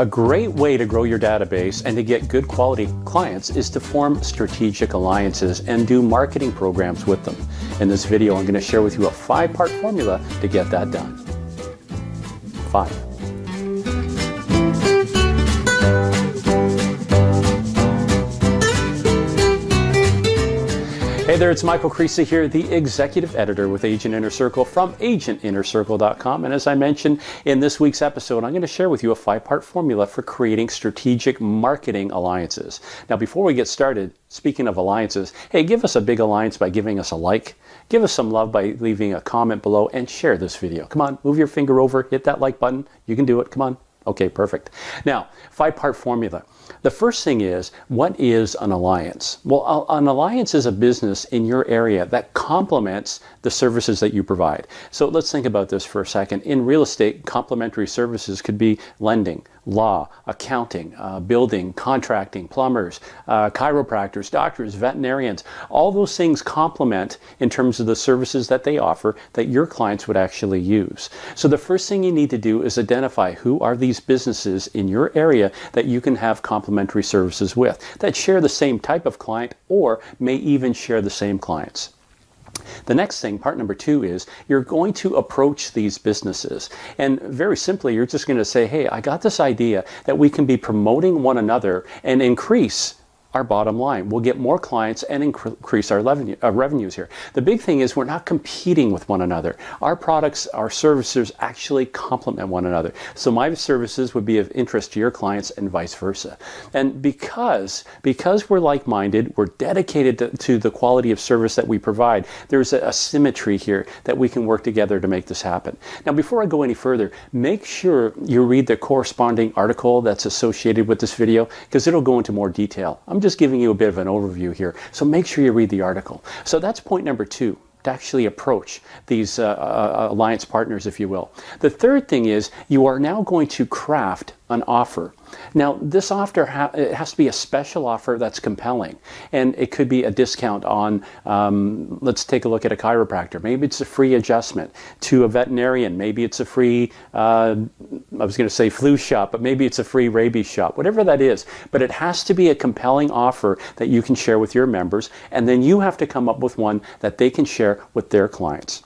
A great way to grow your database and to get good quality clients is to form strategic alliances and do marketing programs with them. In this video, I'm going to share with you a five-part formula to get that done. Five. Hey there, it's Michael Creasy here, the executive editor with Agent Inner Circle from agentinnercircle.com. And as I mentioned in this week's episode, I'm going to share with you a five part formula for creating strategic marketing alliances. Now, before we get started, speaking of alliances, hey, give us a big alliance by giving us a like, give us some love by leaving a comment below, and share this video. Come on, move your finger over, hit that like button. You can do it. Come on. Okay, perfect. Now, five part formula. The first thing is, what is an alliance? Well, an alliance is a business in your area that complements the services that you provide. So let's think about this for a second. In real estate, complementary services could be lending, law, accounting, uh, building, contracting, plumbers, uh, chiropractors, doctors, veterinarians. All those things complement in terms of the services that they offer that your clients would actually use. So the first thing you need to do is identify who are these businesses in your area that you can have complementary services with that share the same type of client or may even share the same clients. The next thing, part number two, is you're going to approach these businesses. And very simply, you're just going to say, hey, I got this idea that we can be promoting one another and increase our bottom line. We'll get more clients and increase our revenue, uh, revenues here. The big thing is we're not competing with one another. Our products, our services actually complement one another. So my services would be of interest to your clients and vice versa. And because, because we're like-minded, we're dedicated to, to, the quality of service that we provide, there's a, a symmetry here that we can work together to make this happen. Now, before I go any further, make sure you read the corresponding article that's associated with this video because it'll go into more detail. I'm I'm just giving you a bit of an overview here, so make sure you read the article. So that's point number two to actually approach these uh, uh, alliance partners, if you will. The third thing is you are now going to craft an offer. Now, this offer ha it has to be a special offer that's compelling, and it could be a discount on, um, let's take a look at a chiropractor. Maybe it's a free adjustment to a veterinarian. Maybe it's a free, uh, I was going to say flu shot, but maybe it's a free rabies shot, whatever that is. But it has to be a compelling offer that you can share with your members, and then you have to come up with one that they can share with their clients.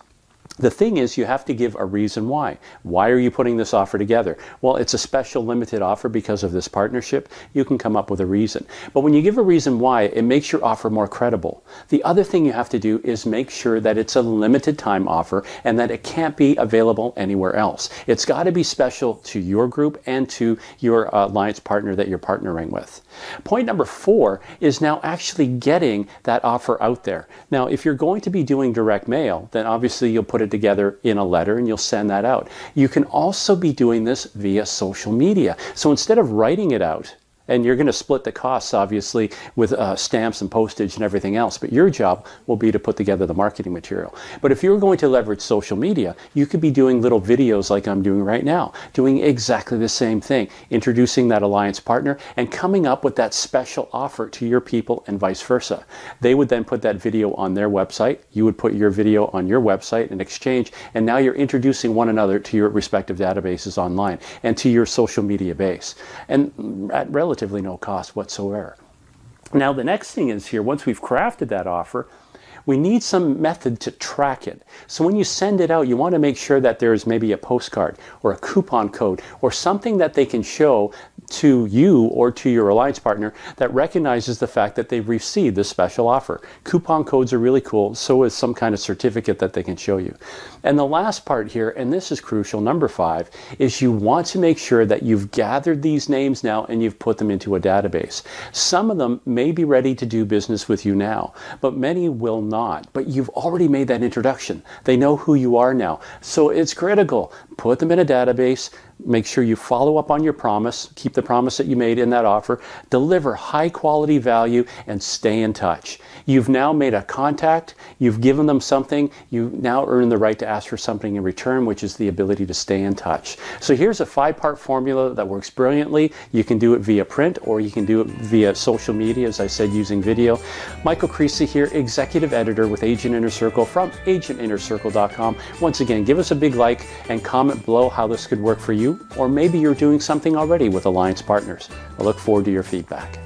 The thing is, you have to give a reason why. Why are you putting this offer together? Well, it's a special limited offer because of this partnership. You can come up with a reason. But when you give a reason why, it makes your offer more credible. The other thing you have to do is make sure that it's a limited time offer and that it can't be available anywhere else. It's got to be special to your group and to your uh, alliance partner that you're partnering with. Point number four is now actually getting that offer out there. Now, if you're going to be doing direct mail, then obviously you'll put together in a letter and you'll send that out. You can also be doing this via social media. So instead of writing it out, and you're going to split the costs, obviously, with uh, stamps and postage and everything else. But your job will be to put together the marketing material. But if you're going to leverage social media, you could be doing little videos like I'm doing right now, doing exactly the same thing, introducing that alliance partner and coming up with that special offer to your people and vice versa. They would then put that video on their website. You would put your video on your website in exchange. And now you're introducing one another to your respective databases online and to your social media base. And at relative relatively no cost whatsoever. Now the next thing is here, once we've crafted that offer, we need some method to track it. So when you send it out, you want to make sure that there's maybe a postcard or a coupon code or something that they can show to you or to your alliance partner that recognizes the fact that they've received this special offer. Coupon codes are really cool, so is some kind of certificate that they can show you. And the last part here, and this is crucial, number five, is you want to make sure that you've gathered these names now and you've put them into a database. Some of them may be ready to do business with you now, but many will not. But you've already made that introduction. They know who you are now. So it's critical. Put them in a database, Make sure you follow up on your promise, keep the promise that you made in that offer, deliver high quality value, and stay in touch. You've now made a contact, you've given them something, you now earn the right to ask for something in return, which is the ability to stay in touch. So here's a five part formula that works brilliantly. You can do it via print or you can do it via social media, as I said, using video. Michael Creasy here, executive editor with Agent Inner Circle from agentinnercircle.com. Once again, give us a big like and comment below how this could work for you, or maybe you're doing something already with Alliance Partners. I look forward to your feedback.